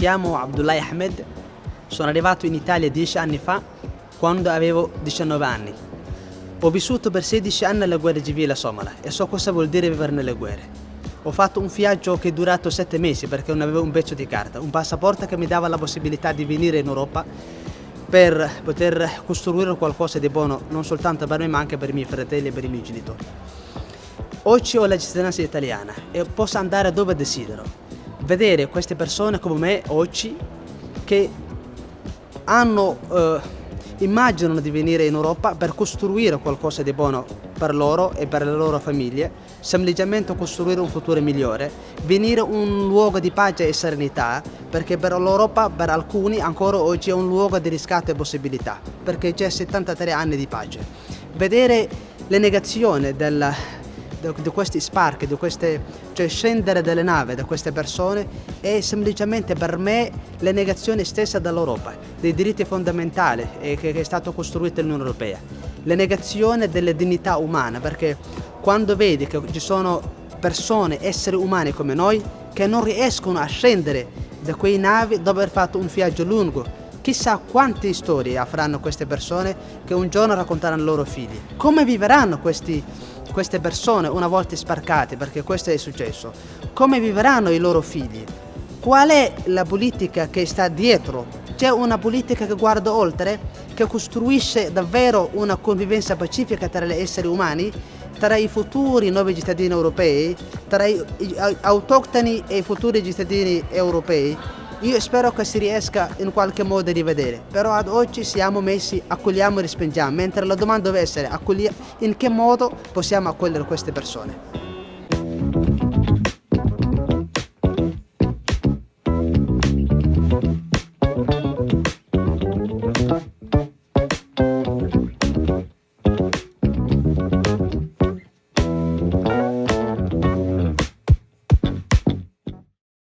chiamo Abdullah Ahmed, sono arrivato in Italia dieci anni fa quando avevo 19 anni. Ho vissuto per 16 anni la guerra civile somala e so cosa vuol dire vivere nelle guerre. Ho fatto un viaggio che è durato sette mesi perché non avevo un pezzo di carta, un passaporto che mi dava la possibilità di venire in Europa per poter costruire qualcosa di buono non soltanto per me ma anche per i miei fratelli e per i miei genitori. Oggi ho la cittadinanza italiana e posso andare dove desidero. Vedere queste persone come me oggi che hanno, eh, immaginano di venire in Europa per costruire qualcosa di buono per loro e per le loro famiglie, semplicemente costruire un futuro migliore, venire un luogo di pace e serenità, perché per l'Europa, per alcuni, ancora oggi è un luogo di riscatto e possibilità, perché c'è 73 anni di pace. Vedere le negazioni del, di questi sparchi, di queste, cioè scendere dalle navi da queste persone è semplicemente per me la negazione stessa dell'Europa, dei diritti fondamentali che è stato costruito l'Unione Europea, la negazione delle dignità umane, perché quando vedi che ci sono persone, esseri umani come noi, che non riescono a scendere da quei navi dopo aver fatto un viaggio lungo, Chissà quante storie avranno queste persone che un giorno racconteranno ai loro figli. Come vivranno questi, queste persone una volta sparcate, perché questo è successo, come vivranno i loro figli? Qual è la politica che sta dietro? C'è una politica che guarda oltre, che costruisce davvero una convivenza pacifica tra gli esseri umani, tra i futuri nuovi cittadini europei, tra i autoctoni e i futuri cittadini europei io spero che si riesca in qualche modo a rivedere, però ad oggi siamo messi accogliamo e respingiamo, mentre la domanda deve essere in che modo possiamo accogliere queste persone.